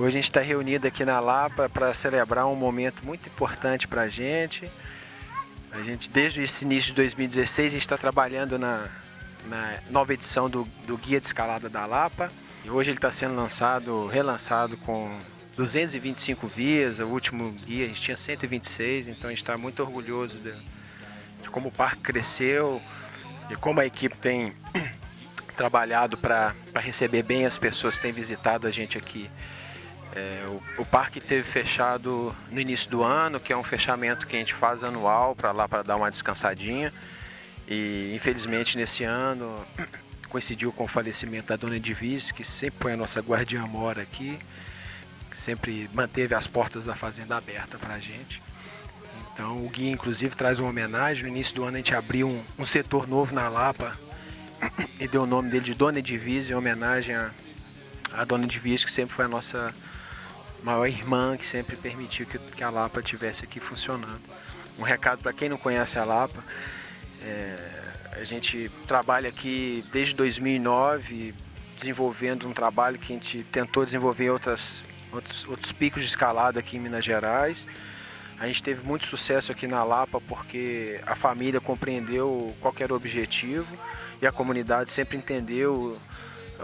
Hoje a gente está reunido aqui na Lapa para celebrar um momento muito importante para a gente. A gente, desde esse início de 2016, a gente está trabalhando na, na nova edição do, do Guia de Escalada da Lapa. E hoje ele está sendo lançado, relançado com 225 vias, o último guia a gente tinha 126, então a gente está muito orgulhoso de, de, como o parque cresceu e como a equipe tem trabalhado para receber bem as pessoas que têm visitado a gente aqui. É, o, o, parque teve fechado no início do ano, que é um fechamento que a gente faz anual para lá para dar uma descansadinha. E infelizmente nesse ano coincidiu com o falecimento da dona Edivise, que sempre foi a nossa guardiã mora aqui, que sempre manteve as portas da fazenda aberta para a gente. Então o guia inclusive traz uma homenagem. No início do ano a gente abriu um, um setor novo na Lapa e deu o nome dele de Dona Edivise em homenagem à, à Dona Edivise, que sempre foi a nossa maior irmã que sempre permitiu que, que a Lapa tivesse aqui funcionando. Um recado para quem não conhece a Lapa, é, a gente trabalha aqui desde 2009, desenvolvendo um trabalho que a gente tentou desenvolver outras, outros, outros picos de escalada aqui em Minas Gerais. A gente teve muito sucesso aqui na Lapa porque a família compreendeu qual era o objetivo e a comunidade sempre entendeu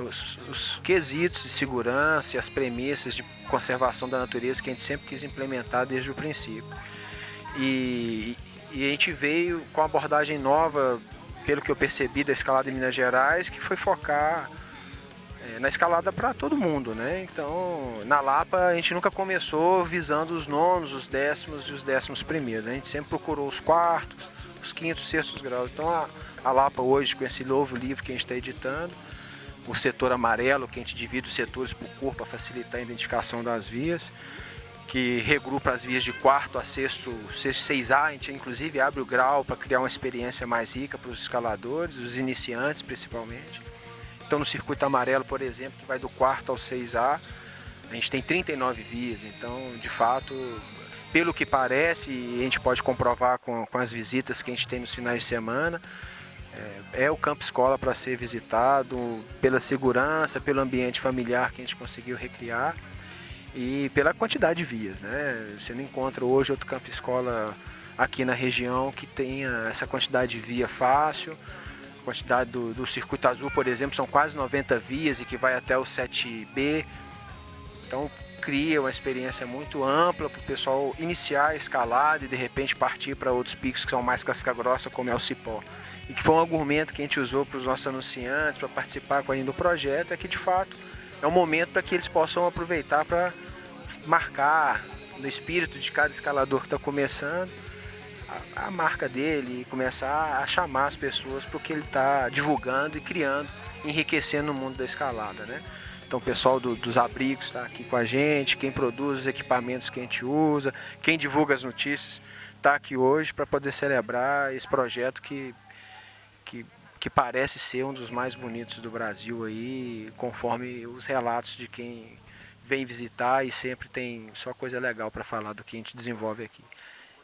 os, os, quesitos de segurança e as premissas de conservação da natureza que a gente sempre quis implementar desde o princípio. E, e a gente veio com uma abordagem nova, pelo que eu percebi da escalada em Minas Gerais, que foi focar é, na escalada para todo mundo, né? Então, na Lapa a gente nunca começou visando os nonos, os décimos e os décimos primeiros. A gente sempre procurou os quartos, os quintos, sextos graus. Então, a, a Lapa hoje, com esse novo livro que a gente está editando, o setor amarelo, que a gente divide os setores por cor para facilitar a identificação das vias, que regrupa as vias de quarto a sexto, sexto 6A, a gente inclusive abre o grau para criar uma experiência mais rica para os escaladores, os iniciantes principalmente. Então no circuito amarelo, por exemplo, que vai do quarto ao 6A, a gente tem 39 vias, então de fato, pelo que parece, e a gente pode comprovar com, com as visitas que a gente tem nos finais de semana, é, é o campo escola para ser visitado pela segurança, pelo ambiente familiar que a gente conseguiu recriar e pela quantidade de vias. Né? Você não encontra hoje outro campo escola aqui na região que tenha essa quantidade de via fácil. A quantidade do, do circuito azul, por exemplo, são quase 90 vias e que vai até o 7B. Então cria uma experiência muito ampla para o pessoal iniciar a escalada e de repente partir para outros picos que são mais casca grossa, como é o Cipó e que foi um argumento que a gente usou para os nossos anunciantes, para participar com a do projeto, é que de fato é um momento para que eles possam aproveitar para marcar no espírito de cada escalador que está começando a, a, marca dele e começar a chamar as pessoas para o que ele está divulgando e criando, enriquecendo o mundo da escalada, né? Então o pessoal do, dos abrigos está aqui com a gente, quem produz os equipamentos que a gente usa, quem divulga as notícias está aqui hoje para poder celebrar esse projeto que que, que parece ser um dos mais bonitos do Brasil aí, conforme os relatos de quem vem visitar e sempre tem só coisa legal para falar do que a gente desenvolve aqui.